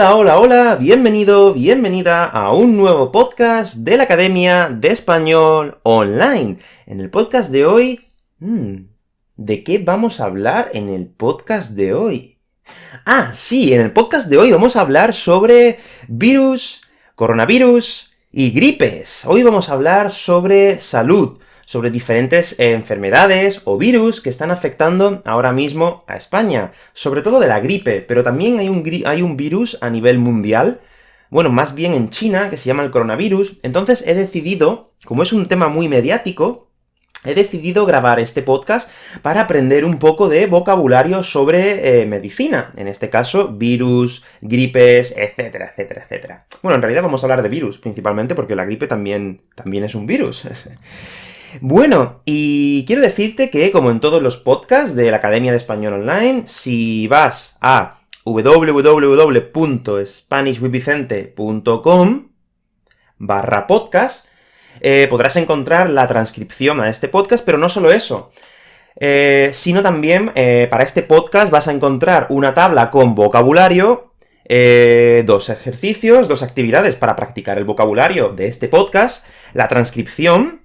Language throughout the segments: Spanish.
Hola, hola, hola, bienvenido, bienvenida a un nuevo podcast de la Academia de Español Online. En el podcast de hoy... Hmm, ¿De qué vamos a hablar en el podcast de hoy? Ah, sí, en el podcast de hoy vamos a hablar sobre virus, coronavirus y gripes. Hoy vamos a hablar sobre salud, sobre diferentes enfermedades o virus que están afectando ahora mismo a España, sobre todo de la gripe, pero también hay un, hay un virus a nivel mundial, bueno, más bien en China, que se llama el coronavirus, entonces he decidido, como es un tema muy mediático, he decidido grabar este podcast para aprender un poco de vocabulario sobre eh, medicina, en este caso, virus, gripes, etcétera, etcétera, etcétera. Bueno, en realidad vamos a hablar de virus, principalmente porque la gripe también, también es un virus. Bueno, y quiero decirte que, como en todos los podcasts de la Academia de Español Online, si vas a www.spanishwithvicente.com barra podcast, eh, podrás encontrar la transcripción a este podcast, pero no solo eso, eh, sino también, eh, para este podcast vas a encontrar una tabla con vocabulario, dos ejercicios, dos actividades para practicar el vocabulario de este podcast, la transcripción,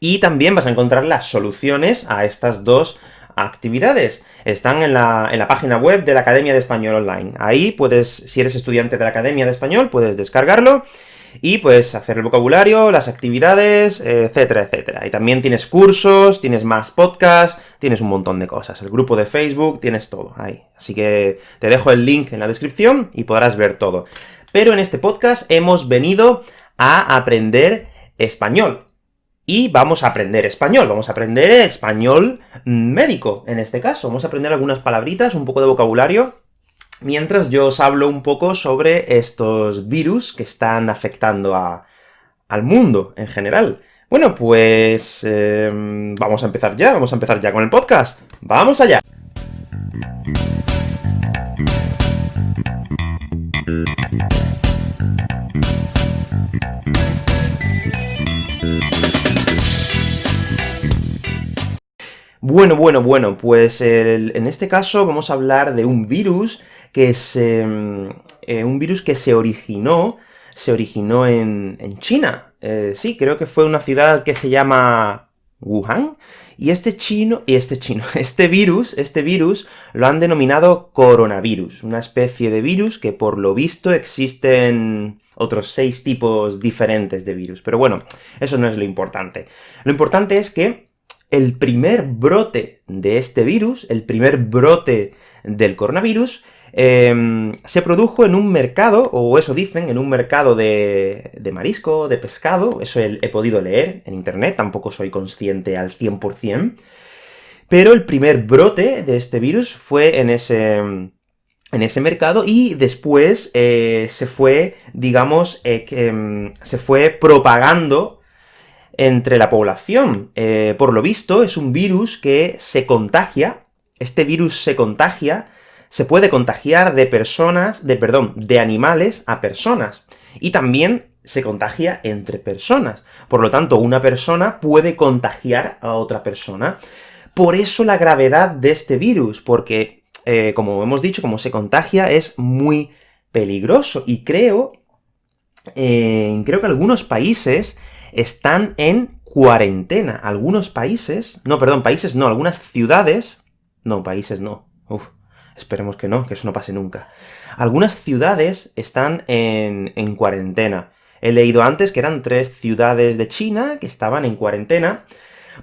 y también vas a encontrar las soluciones a estas dos actividades. Están en la, en la, página web de la Academia de Español Online. Ahí puedes, si eres estudiante de la Academia de Español, puedes descargarlo, y pues hacer el vocabulario, las actividades, etcétera, etcétera. Y también tienes cursos, tienes más podcasts, tienes un montón de cosas. El grupo de Facebook, tienes todo ahí. Así que te dejo el link en la descripción y podrás ver todo. Pero en este podcast hemos venido a aprender español. Y vamos a aprender español, vamos a aprender español médico, en este caso. Vamos a aprender algunas palabritas, un poco de vocabulario, mientras yo os hablo un poco sobre estos virus que están afectando al mundo en general. Bueno, pues... Em, vamos a empezar ya, vamos a empezar ya con el podcast. ¡Vamos allá! Bueno, bueno, bueno, pues en este caso vamos a hablar de un virus que es em, eh, un virus que se originó, se originó en, China. Eh, sí, creo que fue una ciudad que se llama Wuhan, y este chino, y este chino, este virus, este virus lo han denominado coronavirus, una especie de virus que por lo visto existen otros seis tipos diferentes de virus. Pero bueno, eso no es lo importante. Lo importante es que el primer brote de este virus, el primer brote del coronavirus, Em, se produjo en un mercado, o eso dicen, en un mercado de, marisco, de pescado, eso he, podido leer en internet, tampoco soy consciente al 100%, pero el primer brote de este virus fue en ese, en ese mercado, y después eh, se fue, digamos, eh, em, se fue propagando entre la población. Eh, por lo visto, es un virus que se contagia, este virus se contagia se puede contagiar de personas, de, perdón, de animales a personas. Y también se contagia entre personas. Por lo tanto, una persona puede contagiar a otra persona. Por eso la gravedad de este virus, porque, eh, como hemos dicho, como se contagia, es muy peligroso. Y creo, eh, creo que algunos países están en cuarentena. Algunos países, no, perdón, países no, algunas ciudades, no, países no, uf, Esperemos que no, que eso no pase nunca. Algunas ciudades están en, cuarentena. He leído antes que eran tres ciudades de China que estaban en cuarentena,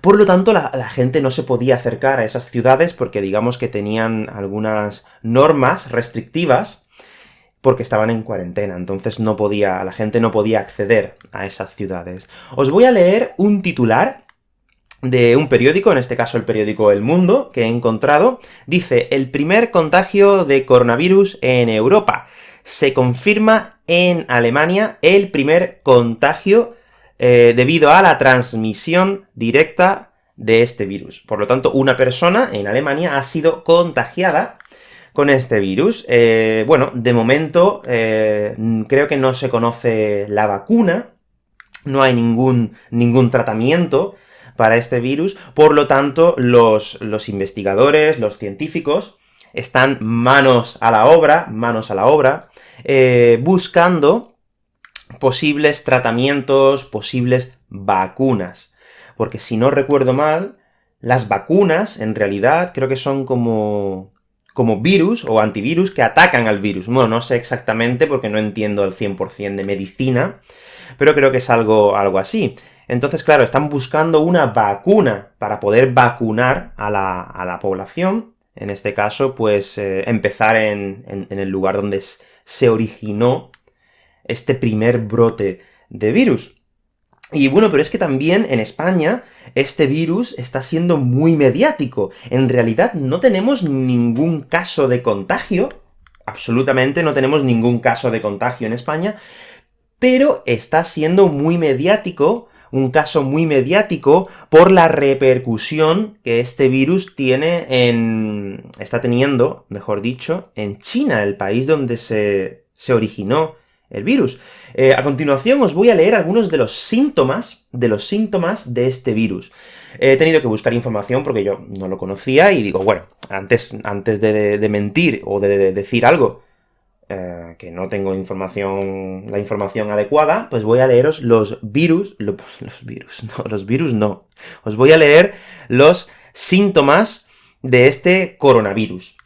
por lo tanto, la, la, gente no se podía acercar a esas ciudades porque digamos que tenían algunas normas restrictivas porque estaban en cuarentena, entonces no podía, la gente no podía acceder a esas ciudades. Os voy a leer un titular de un periódico, en este caso el periódico El Mundo, que he encontrado, dice, el primer contagio de coronavirus en Europa. Se confirma en Alemania el primer contagio eh, debido a la transmisión directa de este virus. Por lo tanto, una persona en Alemania ha sido contagiada con este virus. Eh, bueno, de momento, eh, creo que no se conoce la vacuna, no hay ningún, ningún tratamiento, para este virus, por lo tanto, los, investigadores, los científicos, están manos a la obra, manos a la obra, eh, buscando posibles tratamientos, posibles vacunas. Porque si no recuerdo mal, las vacunas, en realidad, creo que son como, como virus o antivirus que atacan al virus. Bueno, no sé exactamente porque no entiendo al 100% de medicina, pero creo que es algo, algo así. Entonces, claro, están buscando una vacuna para poder vacunar a la, población, en este caso, pues, eh, empezar en, en, el lugar donde se originó este primer brote de virus. Y bueno, pero es que también en España este virus está siendo muy mediático. En realidad no tenemos ningún caso de contagio, absolutamente no tenemos ningún caso de contagio en España, pero está siendo muy mediático, un caso muy mediático, por la repercusión que este virus tiene en... está teniendo, mejor dicho, en China, el país donde se, se originó el virus. Eh, a continuación os voy a leer algunos de los síntomas, de los síntomas de este virus. He tenido que buscar información porque yo no lo conocía, y digo, bueno, antes, antes de, mentir o de, decir algo eh, que no tengo información, la información adecuada, pues voy a leeros los virus, los virus, no, los virus no. Os voy a leer los síntomas de este coronavirus.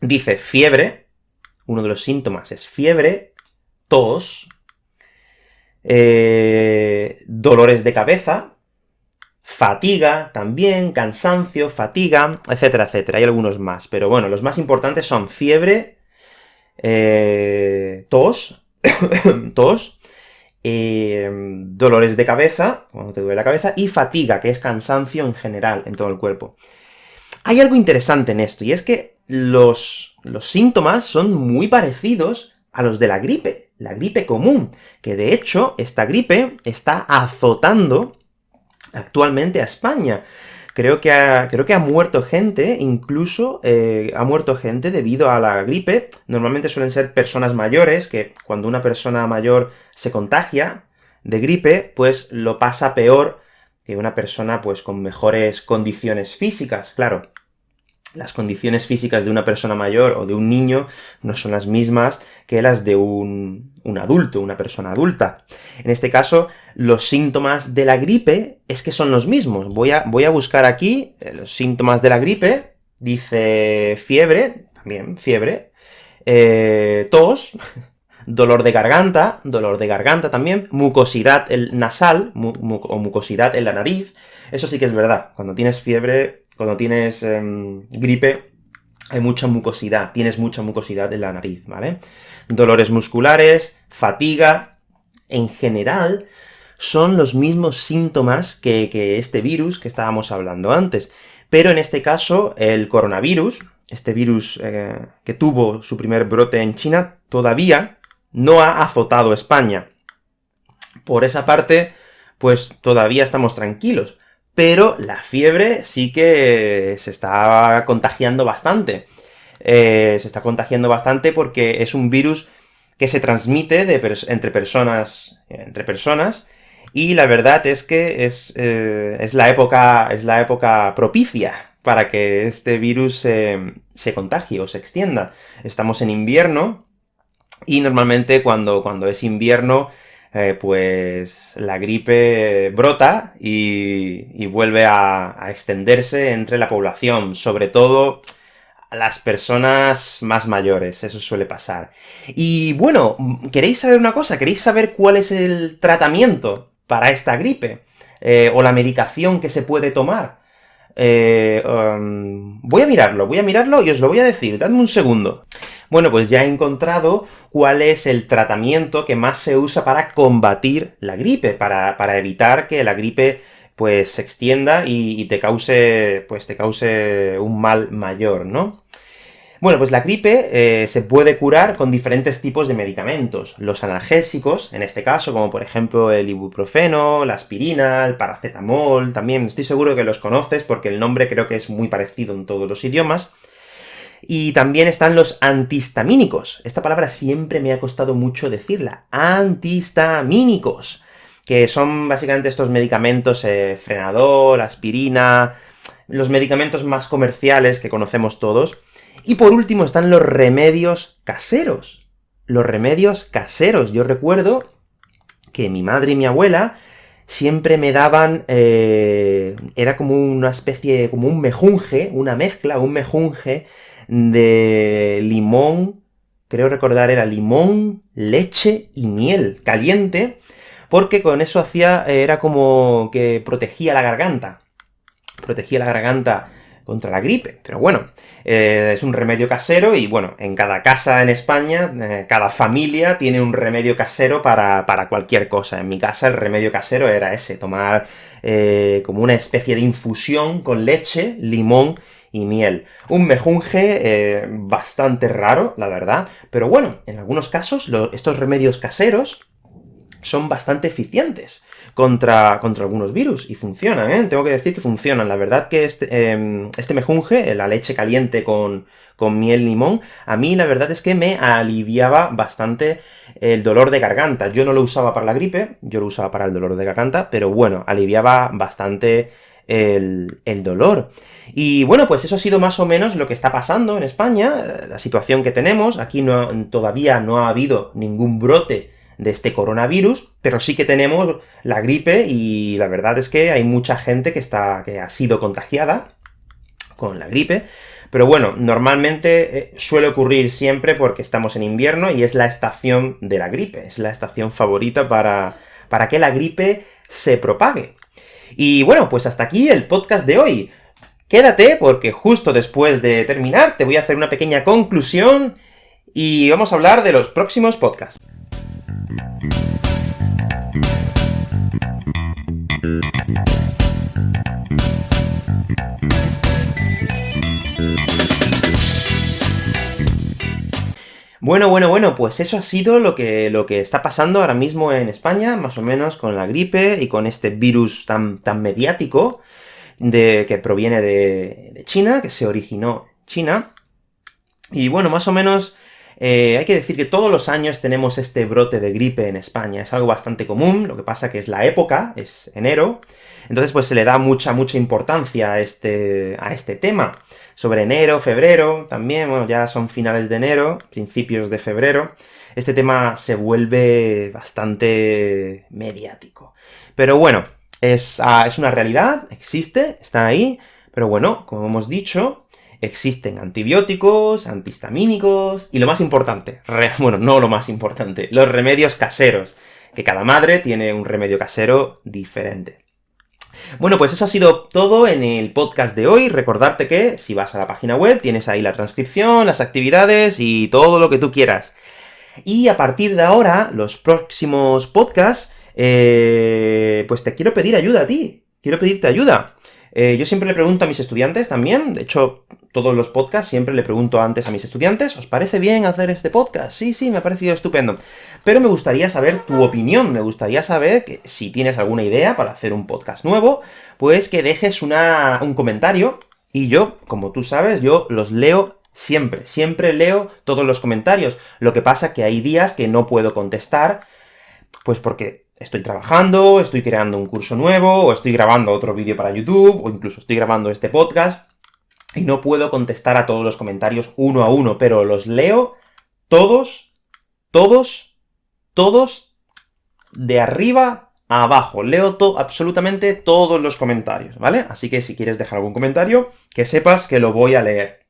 Dice fiebre, uno de los síntomas es fiebre, tos, eh, dolores de cabeza, fatiga también, cansancio, fatiga, etcétera, etcétera. Hay algunos más, pero bueno, los más importantes son fiebre, eh, tos, tos, eh, dolores de cabeza, cuando te duele la cabeza, y fatiga, que es cansancio en general, en todo el cuerpo. Hay algo interesante en esto, y es que los, los síntomas son muy parecidos a los de la gripe la gripe común, que de hecho, esta gripe está azotando actualmente a España. Creo que ha, creo que ha muerto gente, incluso eh, ha muerto gente debido a la gripe. Normalmente suelen ser personas mayores, que cuando una persona mayor se contagia de gripe, pues lo pasa peor que una persona pues con mejores condiciones físicas, claro las condiciones físicas de una persona mayor o de un niño no son las mismas que las de un, adulto, una persona adulta. En este caso, los síntomas de la gripe es que son los mismos. Voy a, voy a buscar aquí eh, los síntomas de la gripe, dice fiebre, también fiebre, eh, tos, dolor de garganta, dolor de garganta también, mucosidad nasal, o mucosidad en la nariz, eso sí que es verdad, cuando tienes fiebre cuando tienes em, gripe, hay mucha mucosidad, tienes mucha mucosidad en la nariz, ¿vale? Dolores musculares, fatiga, en general, son los mismos síntomas que, este virus que estábamos hablando antes. Pero en este caso, el coronavirus, este virus eh, que tuvo su primer brote en China, todavía no ha azotado España. Por esa parte, pues todavía estamos tranquilos pero la fiebre sí que se está contagiando bastante. Eh, se está contagiando bastante porque es un virus que se transmite entre, personas, entre personas, y la verdad es que es, eh, es, la, época, es la época propicia para que este virus se contagie o se extienda. Estamos en invierno, y normalmente cuando, cuando es invierno eh, pues la gripe brota y, vuelve a, extenderse entre la población, sobre todo las personas más mayores, eso suele pasar. Y bueno, ¿queréis saber una cosa? ¿Queréis saber cuál es el tratamiento para esta gripe? Eh, o la medicación que se puede tomar. Eh, um, voy a mirarlo, voy a mirarlo y os lo voy a decir, dadme un segundo. Bueno, pues ya he encontrado cuál es el tratamiento que más se usa para combatir la gripe, para, evitar que la gripe pues se extienda y, te cause, pues te cause un mal mayor, ¿no? Bueno, pues la gripe eh, se puede curar con diferentes tipos de medicamentos. Los analgésicos, en este caso, como por ejemplo el ibuprofeno, la aspirina, el paracetamol, también estoy seguro que los conoces porque el nombre creo que es muy parecido en todos los idiomas. Y también están los antihistamínicos. Esta palabra siempre me ha costado mucho decirla. Antihistamínicos. Que son básicamente estos medicamentos, eh, frenador, aspirina, los medicamentos más comerciales que conocemos todos, Y por último están los remedios caseros. Los remedios caseros. Yo recuerdo que mi madre y mi abuela siempre me daban, eh, era como una especie, como un mejunje, una mezcla, un mejunje de limón, creo recordar era limón, leche y miel caliente, porque con eso hacía, era como que protegía la garganta. Protegía la garganta contra la gripe. Pero bueno, eh, es un remedio casero, y bueno, en cada casa en España, eh, cada familia tiene un remedio casero para, cualquier cosa. En mi casa el remedio casero era ese, tomar eh, como una especie de infusión con leche, limón y miel. Un mejunje bastante raro, la verdad, pero bueno, en algunos casos estos remedios caseros son bastante eficientes contra, contra algunos virus, y funcionan, ¿eh? Tengo que decir que funcionan. La verdad que este, em, este mejunje, la leche caliente con, con miel limón, a mí la verdad es que me aliviaba bastante el dolor de garganta. Yo no lo usaba para la gripe, yo lo usaba para el dolor de garganta, pero bueno, aliviaba bastante el, dolor. Y bueno, pues eso ha sido más o menos lo que está pasando en España, la situación que tenemos. Aquí no, todavía no ha habido ningún brote de este coronavirus, pero sí que tenemos la gripe, y la verdad es que hay mucha gente que, está, que ha sido contagiada con la gripe, pero bueno, normalmente eh, suele ocurrir siempre porque estamos en invierno y es la estación de la gripe, es la estación favorita para, para que la gripe se propague. Y bueno, pues hasta aquí el podcast de hoy. Quédate, porque justo después de terminar te voy a hacer una pequeña conclusión, y vamos a hablar de los próximos podcasts. Bueno, bueno, bueno, pues eso ha sido lo que, lo que está pasando ahora mismo en España, más o menos con la gripe y con este virus tan, tan mediático de, que proviene de, China, que se originó en China. Y bueno, más o menos eh, hay que decir que todos los años tenemos este brote de gripe en España, es algo bastante común, lo que pasa que es la época, es enero, entonces pues se le da mucha, mucha importancia a este, a este tema. Sobre enero, febrero, también, bueno, ya son finales de enero, principios de febrero, este tema se vuelve bastante mediático. Pero bueno, es, ah, es una realidad, existe, está ahí, pero bueno, como hemos dicho, existen antibióticos, antihistamínicos, y lo más importante, bueno, no lo más importante, los remedios caseros, que cada madre tiene un remedio casero diferente. Bueno, pues eso ha sido todo en el podcast de hoy. Recordarte que, si vas a la página web, tienes ahí la transcripción, las actividades y todo lo que tú quieras. Y a partir de ahora, los próximos podcasts, eh, pues te quiero pedir ayuda a ti. Quiero pedirte ayuda. Eh, yo siempre le pregunto a mis estudiantes también, de hecho, todos los podcasts siempre le pregunto antes a mis estudiantes, ¿os parece bien hacer este podcast? Sí, sí, me ha parecido estupendo. Pero me gustaría saber tu opinión, me gustaría saber que si tienes alguna idea para hacer un podcast nuevo, pues que dejes un comentario, y yo, como tú sabes, yo los leo siempre, siempre leo todos los comentarios. Lo que pasa que hay días que no puedo contestar, pues porque estoy trabajando, estoy creando un curso nuevo, o estoy grabando otro vídeo para YouTube, o incluso estoy grabando este podcast, y no puedo contestar a todos los comentarios uno a uno, pero los leo todos, todos, todos, de arriba a abajo. Leo absolutamente todos los comentarios, ¿vale? Así que si quieres dejar algún comentario, que sepas que lo voy a leer.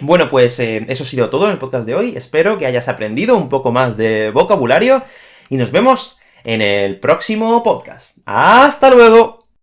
Bueno, pues eh, eso ha sido todo en el podcast de hoy. Espero que hayas aprendido un poco más de vocabulario, y nos vemos en el próximo podcast. ¡Hasta luego!